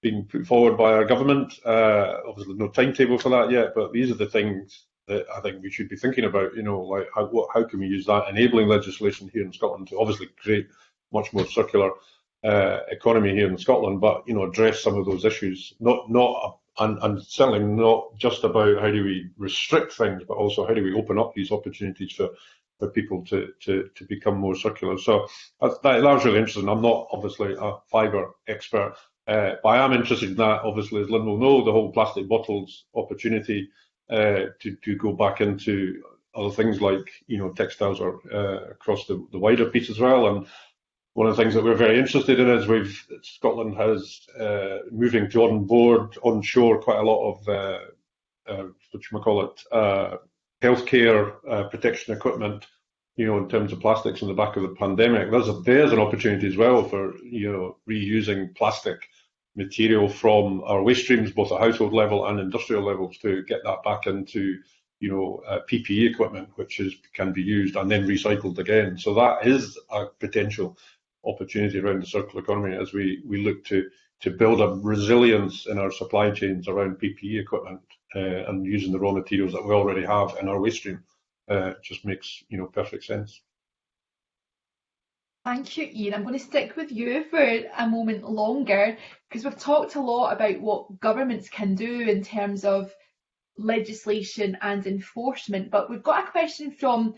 being put forward by our government. obviously no timetable for that yet, but these are the things that I think we should be thinking about. You know, like how what, how can we use that enabling legislation here in Scotland to obviously create much more circular uh, economy here in Scotland, but you know, address some of those issues. Not not and, and certainly not just about how do we restrict things, but also how do we open up these opportunities for for people to to to become more circular. So that, that was really interesting. I'm not obviously a fibre expert, uh, but I am interested in that. Obviously, as Lynn will know, the whole plastic bottles opportunity uh, to to go back into other things like you know textiles or uh, across the, the wider piece as well. And one of the things that we're very interested in is we've Scotland has uh, moving to on board onshore quite a lot of uh, uh, what you call it uh, healthcare uh, protection equipment. You know, in terms of plastics in the back of the pandemic, there's a, there's an opportunity as well for you know reusing plastic material from our waste streams, both at household level and industrial levels, to get that back into you know uh, PPE equipment, which is can be used and then recycled again. So that is a potential opportunity around the circular economy as we we look to to build a resilience in our supply chains around PPE equipment uh, and using the raw materials that we already have in our waste stream. Uh, just makes you know perfect sense. Thank you, Ian. I'm going to stick with you for a moment longer because we've talked a lot about what governments can do in terms of legislation and enforcement, but we've got a question from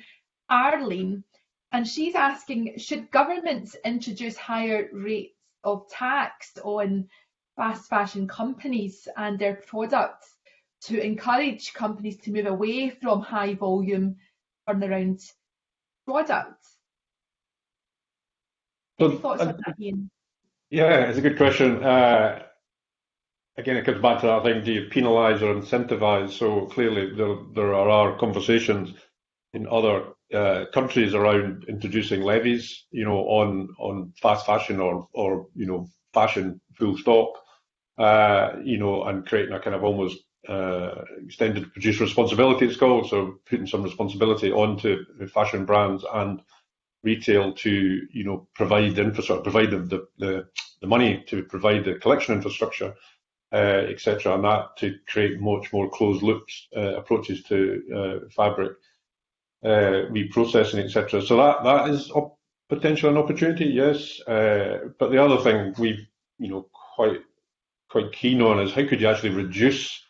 Arlene and she's asking, should governments introduce higher rates of tax on fast fashion companies and their products to encourage companies to move away from high volume turnaround products? Any thoughts on that, Ian? Yeah, it's a good question. Uh, again, it comes back to that thing: do you penalise or incentivise? So clearly, there there are conversations in other uh, countries around introducing levies, you know, on on fast fashion or or you know fashion full stop, uh, you know, and creating a kind of almost uh, extended producer responsibility. It's called so putting some responsibility onto fashion brands and retail to you know provide the infrastructure, provide the, the, the money to provide the collection infrastructure, uh, etc., and that to create much more closed loops uh, approaches to uh, fabric uh, reprocessing, etc. So that that is a potential an opportunity, yes. Uh, but the other thing we've you know quite quite keen on is how could you actually reduce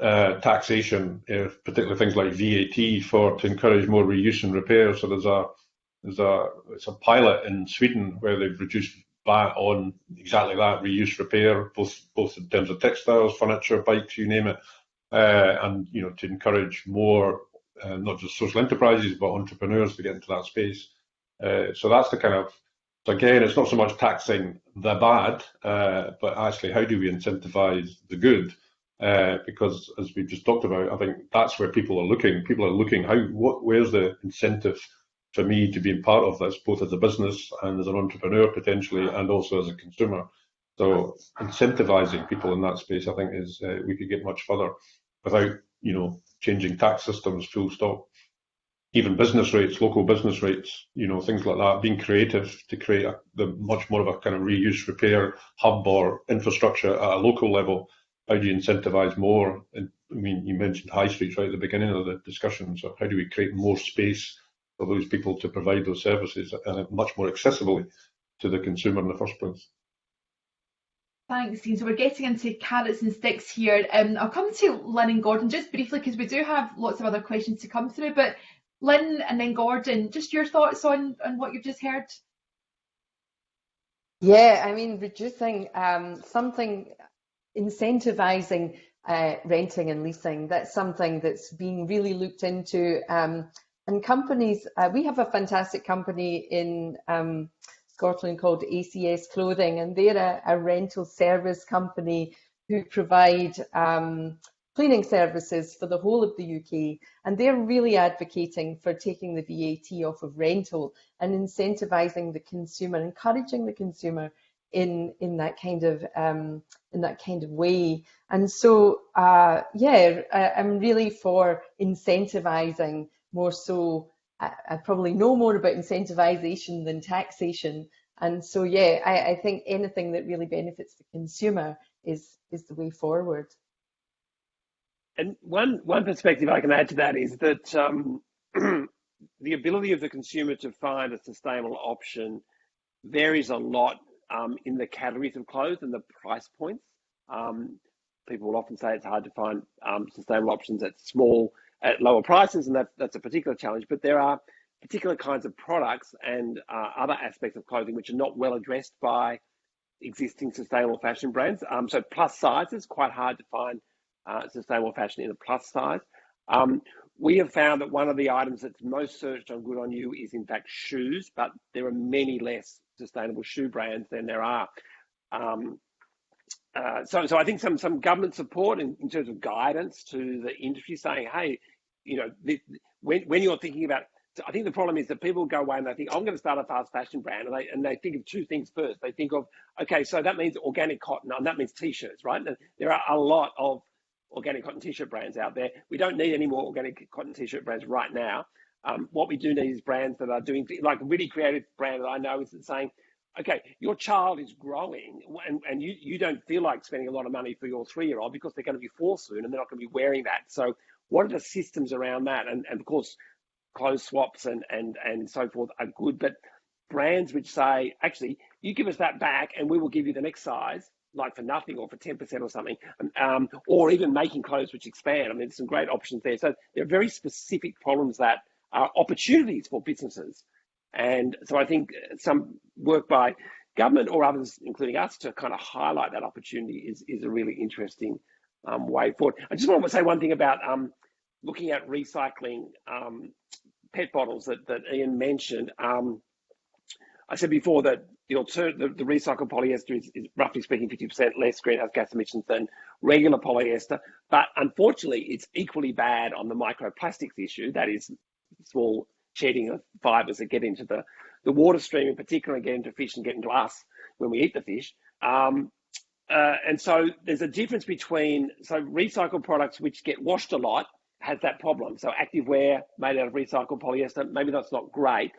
uh, taxation, particularly things like VAT, for to encourage more reuse and repair. So there's a a it's a pilot in Sweden where they've reduced VAT on exactly that reuse repair, both both in terms of textiles, furniture, bikes, you name it, uh, and you know to encourage more uh, not just social enterprises but entrepreneurs to get into that space. Uh, so that's the kind of so again, it's not so much taxing the bad, uh, but actually how do we incentivize the good? Uh, because as we just talked about, I think that's where people are looking. People are looking how what where's the incentive for me to be part of this, both as a business and as an entrepreneur potentially, and also as a consumer. So incentivizing people in that space, I think, is uh, we could get much further without, you know, changing tax systems full stop. even business rates, local business rates, you know, things like that, being creative to create a, the much more of a kind of reuse repair hub or infrastructure at a local level. How do you incentivize more? And I mean, you mentioned high streets right at the beginning of the discussion. So how do we create more space for those people to provide those services and much more accessibly to the consumer in the first place? Thanks, Dean. So we're getting into carrots and sticks here. Um, I'll come to Lynn and Gordon just briefly because we do have lots of other questions to come through. But Lynn and then Gordon, just your thoughts on, on what you've just heard. Yeah, I mean, reducing um, something, incentivizing uh, renting and leasing, that's something that's being really looked into. Um, and companies, uh, we have a fantastic company in um, Scotland called ACS Clothing, and they're a, a rental service company who provide um, cleaning services for the whole of the UK, and they're really advocating for taking the VAT off of rental and incentivising the consumer, encouraging the consumer in in that kind of um, in that kind of way. And so, uh, yeah, I, I'm really for incentivising more so. I, I probably know more about incentivisation than taxation. And so, yeah, I, I think anything that really benefits the consumer is is the way forward. And one one perspective I can add to that is that um, the ability of the consumer to find a sustainable option varies a lot um, in the categories of clothes and the price points. Um, people will often say it's hard to find um, sustainable options at small, at lower prices, and that's that's a particular challenge. But there are particular kinds of products and uh, other aspects of clothing which are not well addressed by existing sustainable fashion brands. Um, so plus sizes quite hard to find uh, sustainable fashion in a plus size. Um, we have found that one of the items that's most searched on Good On You is in fact shoes, but there are many less sustainable shoe brands than there are. Um, uh, so, so I think some some government support in, in, terms of guidance to the industry, saying, hey, you know, when when you're thinking about, I think the problem is that people go away and they think, I'm going to start a fast fashion brand, and they and they think of two things first. They think of, okay, so that means organic cotton, and that means t-shirts, right? And there are a lot of organic cotton t-shirt brands out there. We don't need any more organic cotton t-shirt brands right now. Um, what we do need is brands that are doing like a really creative brand that I know is saying, okay, your child is growing and, and you, you don't feel like spending a lot of money for your three-year-old because they're going to be four soon and they're not going to be wearing that. So what are the systems around that? And, and of course, clothes swaps and, and, and so forth are good, but brands which say, actually, you give us that back and we will give you the next size like for nothing or for 10% or something, um, or even making clothes which expand. I mean, there's some great options there. So there are very specific problems that are opportunities for businesses. And so I think some work by government or others, including us, to kind of highlight that opportunity is, is a really interesting um, way forward. I just want to say one thing about um, looking at recycling um, PET bottles that, that Ian mentioned. Um, I said before that the, the, the recycled polyester is, is, roughly speaking 50% less greenhouse gas emissions than regular polyester. But unfortunately, it's equally bad on the microplastics issue. That is small shedding of fibers that get into the, the water stream in particular and get into fish and get into us when we eat the fish. Um, uh, and so there's a difference between, so recycled products which get washed a lot has that problem. So activewear made out of recycled polyester, maybe that's not great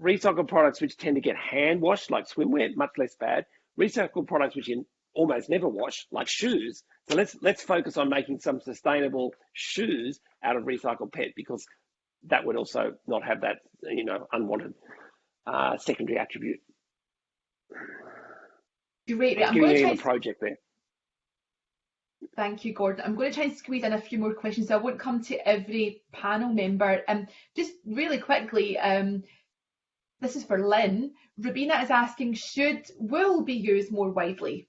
recycled products which tend to get hand washed, like swimwear, much less bad. Recycled products which you almost never wash, like shoes. So let's let's focus on making some sustainable shoes out of recycled PET because that would also not have that you know unwanted uh, secondary attribute. Great. I'm going to try a project there. Thank you, Gordon. I'm going to try and squeeze in a few more questions. So I won't come to every panel member. Um, just really quickly, um, this is for Lynn. Rubina is asking, should wool be used more widely?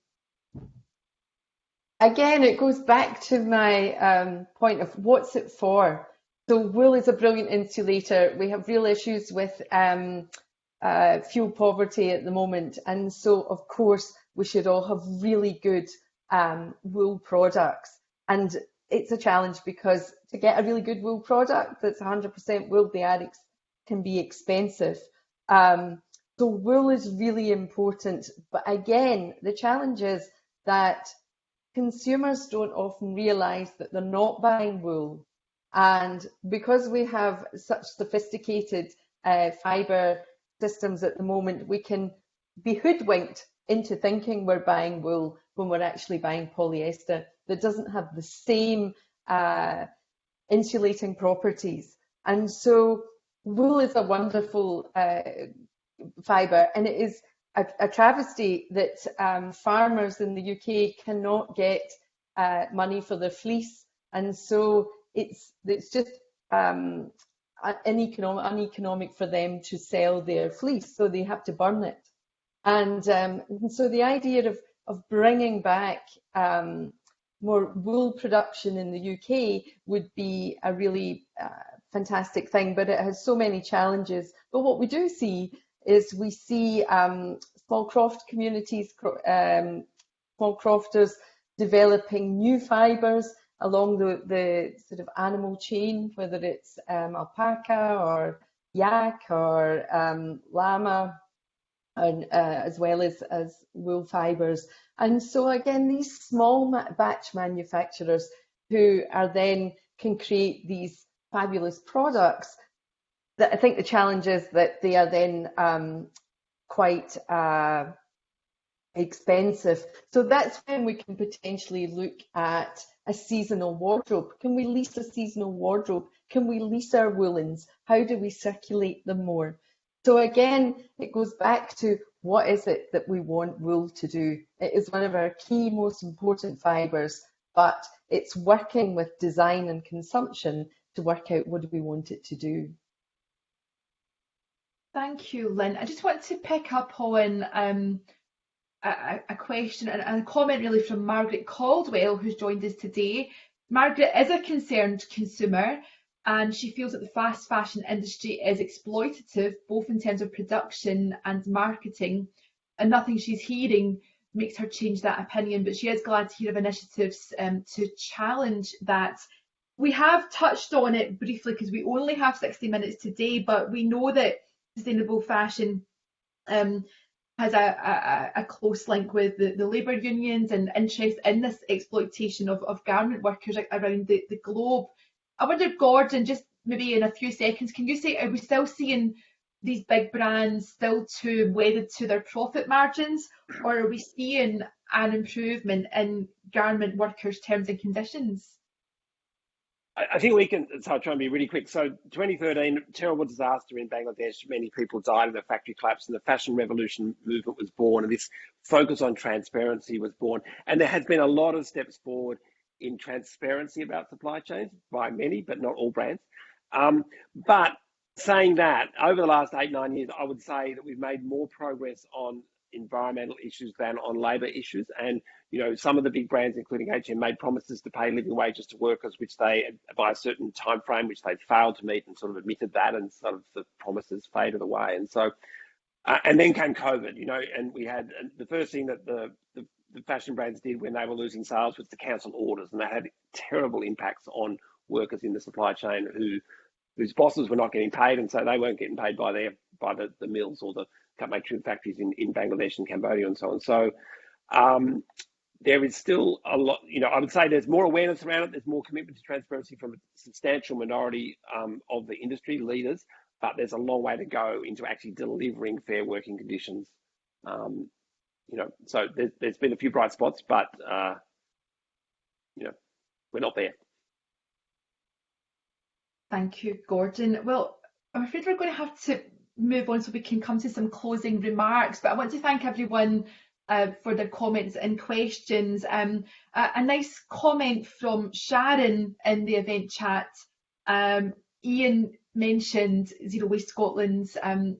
Again, it goes back to my um, point of what's it for? So wool is a brilliant insulator. We have real issues with um, uh, fuel poverty at the moment. And so, of course, we should all have really good um, wool products. And it's a challenge because to get a really good wool product that's 100% wool, the addicts can be expensive. Um, so wool is really important. But again, the challenge is that consumers don't often realize that they're not buying wool. And because we have such sophisticated uh, fibre systems at the moment, we can be hoodwinked into thinking we're buying wool when we're actually buying polyester that doesn't have the same uh, insulating properties. And so wool is a wonderful uh, fibre and it is a, a travesty that um, farmers in the UK cannot get uh, money for their fleece. And so it's, it's just um, uneconomic, uneconomic for them to sell their fleece, so they have to burn it. And, um, so the idea of, of bringing back um, more wool production in the UK would be a really uh, fantastic thing, but it has so many challenges. But what we do see is we see um, small croft communities, um, small crofters developing new fibres along the, the sort of animal chain, whether it's um, alpaca or yak or um, llama, and, uh, as well as, as wool fibres. And so again, these small batch manufacturers who are then can create these fabulous products that I think the challenge is that they are then um, quite uh, expensive. So that's when we can potentially look at a seasonal wardrobe. Can we lease a seasonal wardrobe? Can we lease our woolens? How do we circulate them more? So again, it goes back to what is it that we want wool to do? It is one of our key, most important fibres, but it's working with design and consumption to work out what do we want it to do. Thank you, Lynn. I just want to pick up on um, a, a, question and a comment really from Margaret Caldwell, who's joined us today. Margaret is a concerned consumer and she feels that the fast fashion industry is exploitative, both in terms of production and marketing, and nothing she's hearing makes her change that opinion. But she is glad to hear of initiatives um, to challenge that. We have touched on it briefly because we only have 60 minutes today, but we know that sustainable fashion um, has a, a, a, close link with the, the labour unions and interest in this exploitation of, of garment workers around the, the globe. I wonder, Gordon, just maybe in a few seconds, can you say, are we still seeing these big brands still too wedded to their profit margins, or are we seeing an improvement in garment workers' terms and conditions? I think we can, so I'll try and be really quick. So 2013, terrible disaster in Bangladesh. Many people died in the factory collapse and the fashion revolution movement was born and this focus on transparency was born. And there has been a lot of steps forward in transparency about supply chains by many, but not all brands. Um, but saying that, over the last eight, nine years, I would say that we've made more progress on environmental issues than on labour issues. And you know, some of the big brands, including H&M, made promises to pay living wages to workers, which they, by a certain time frame, which they failed to meet, and sort of admitted that, and sort of the promises faded away. And so, uh, and then came COVID, you know, and we had the first thing that the, the the fashion brands did when they were losing sales was to cancel orders, and that had terrible impacts on workers in the supply chain who whose bosses were not getting paid, and so they weren't getting paid by their by the, the mills or the cut making factories in, in Bangladesh and Cambodia and so on. So um, there is still a lot, you know, I would say there's more awareness around it. There's more commitment to transparency from a substantial minority um, of the industry leaders, but there's a long way to go into actually delivering fair working conditions. Um, you know, so there's, there's been a few bright spots, but, uh, you know, we're not there. Thank you, Gordon. Well, I'm afraid we're going to have to move on so we can come to some closing remarks, but I want to thank everyone uh, for their comments and questions. Um, a, a, nice comment from Sharon in the event chat. Um, Ian mentioned Zero Waste Scotland's um,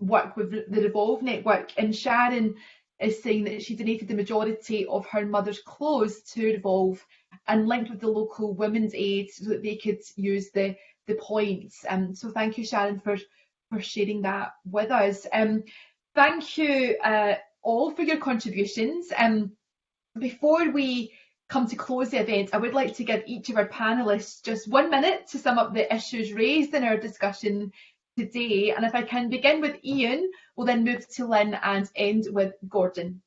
work with the Revolve network, and Sharon is saying that she donated the majority of her mother's clothes to Revolve and linked with the local women's aid so that they could use the the points. Um, so thank you, Sharon, for for sharing that with us. Um, thank you, uh, all for your contributions. Um, before we come to close the event, I would like to give each of our panellists just one minute to sum up the issues raised in our discussion today. And if I can begin with Ian, we'll then move to Lynn and end with Gordon.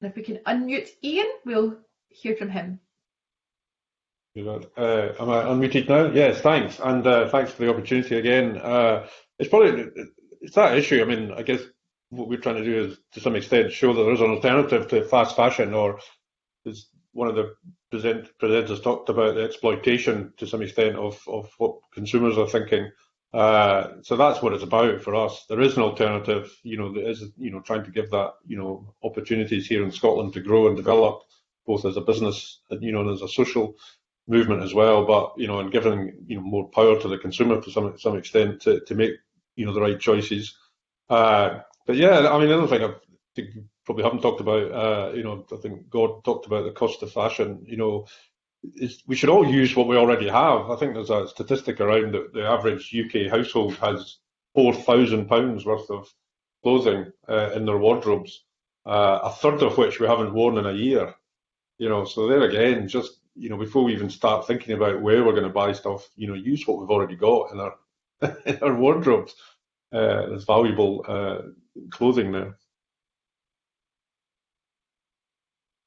And if we can unmute Ian, we'll hear from him. Uh, am I unmuted now? Yes, thanks. And uh, thanks for the opportunity again. Uh, it's probably, it's that issue. I mean, I guess what we're trying to do is, to some extent, show that there is an alternative to fast fashion, or one of the present, presenters talked about, the exploitation to some extent of, of what consumers are thinking. Uh, so that's what it's about for us. There is an alternative, you know, there is, you know, trying to give that, you know, opportunities here in Scotland to grow and develop, both as a business, and, you know, and as a social movement as well. But you know, and giving you know more power to the consumer to some some extent to, to make you know the right choices. Uh, but yeah, I mean, another thing I think we probably haven't talked about, uh, you know, I think God talked about the cost of fashion. You know, we should all use what we already have. I think there's a statistic around that the average UK household has four thousand pounds worth of clothing uh, in their wardrobes, uh, a third of which we haven't worn in a year. You know, so there again, just you know, before we even start thinking about where we're going to buy stuff, you know, use what we've already got in our in our wardrobes. Uh, there's valuable uh, clothing there.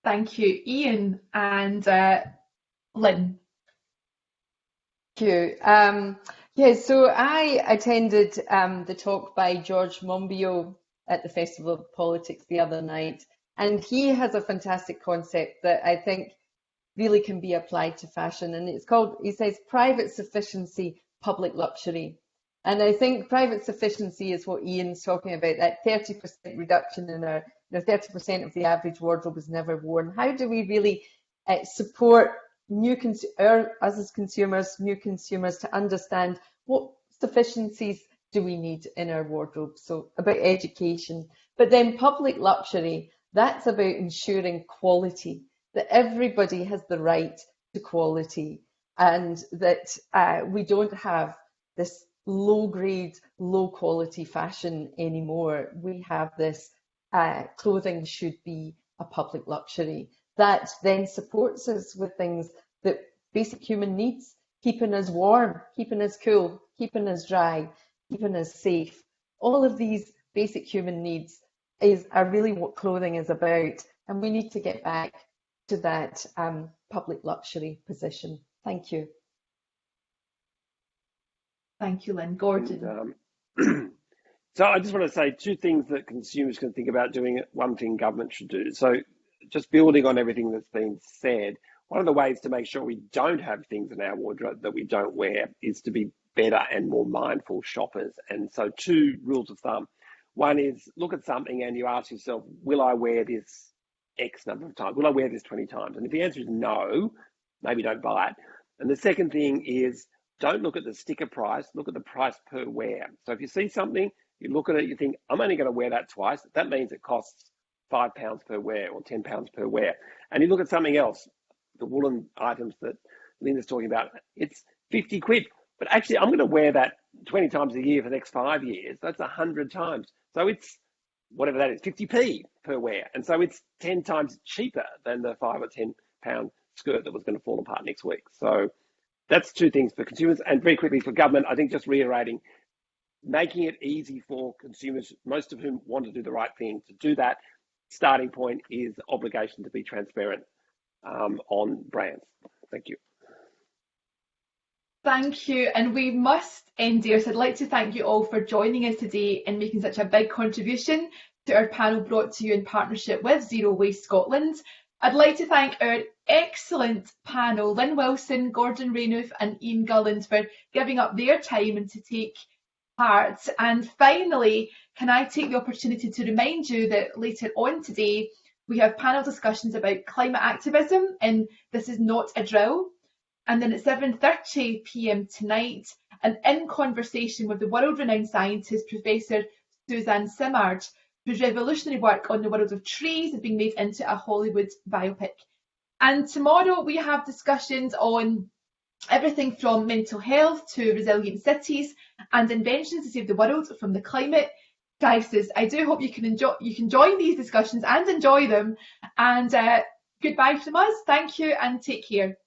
Thank you, Ian and uh, Lynn. Thank you. Um, yeah, so I attended um, the talk by George Monbiot at the Festival of Politics the other night, and he has a fantastic concept that I think really can be applied to fashion. And it's called, he says, private sufficiency, public luxury. And I think private sufficiency is what Ian's talking about, that 30% reduction in our, you know, 30% of the average wardrobe is never worn. How do we really uh, support new our, us as consumers, new consumers to understand what sufficiencies do we need in our wardrobe? So about education, but then public luxury, that's about ensuring quality that everybody has the right to quality and that uh, we don't have this low grade, low quality fashion anymore. We have this uh, clothing should be a public luxury that then supports us with things that basic human needs, keeping us warm, keeping us cool, keeping us dry, keeping us safe. All of these basic human needs is are really what clothing is about. And we need to get back to that um, public luxury position. Thank you. Thank you, Lynn. Gordon. Um, so I just want to say two things that consumers can think about doing. One thing government should do. So just building on everything that's been said, one of the ways to make sure we don't have things in our wardrobe that we don't wear is to be better and more mindful shoppers. And so two rules of thumb. One is look at something and you ask yourself, will I wear this X number of times? Will I wear this 20 times? And if the answer is no, maybe don't buy it. And the second thing is don't look at the sticker price, look at the price per wear. So if you see something, you look at it, you think, I'm only going to wear that twice. That means it costs five pounds per wear or 10 pounds per wear. And you look at something else, the woolen items that Linda's talking about, it's 50 quid. But actually, I'm going to wear that 20 times a year for the next five years. That's 100 times. So it's whatever that is, 50p per wear. And so it's 10 times cheaper than the five or 10 pound skirt that was going to fall apart next week. So that's two things for consumers. And very quickly for government, I think just reiterating, making it easy for consumers, most of whom want to do the right thing, to do that. Starting point is obligation to be transparent um, on brands. Thank you. Thank you. And we must end here. So I'd like to thank you all for joining us today and making such a big contribution to our panel brought to you in partnership with Zero Waste Scotland. I'd like to thank our excellent panel, Lynn Wilson, Gordon Renouf and Ian Gulland for giving up their time and to take And finally, can I take the opportunity to remind you that later on today, we have panel discussions about climate activism and this is not a drill. And then at 7.30 pm tonight, an in conversation with the world-renowned scientist, Professor Suzanne Simard, whose revolutionary work on the world of trees is being made into a Hollywood biopic. And tomorrow we have discussions on everything from mental health to resilient cities and inventions to save the world from the climate crisis. I do hope you can enjoy you can join these discussions and enjoy them. And uh, goodbye from us. Thank you and take care.